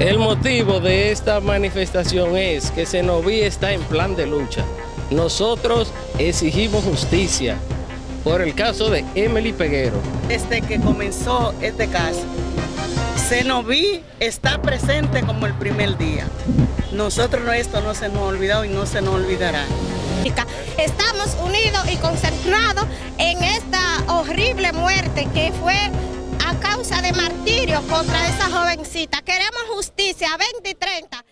El motivo de esta manifestación es que Senoví está en plan de lucha. Nosotros exigimos justicia por el caso de Emily Peguero. Desde que comenzó este caso, Senoví está presente como el primer día. Nosotros esto no se nos ha olvidado y no se nos olvidará. Estamos unidos y concentrados en esta horrible muerte que fue causa de martirio contra esa jovencita. Queremos justicia 20 y 30.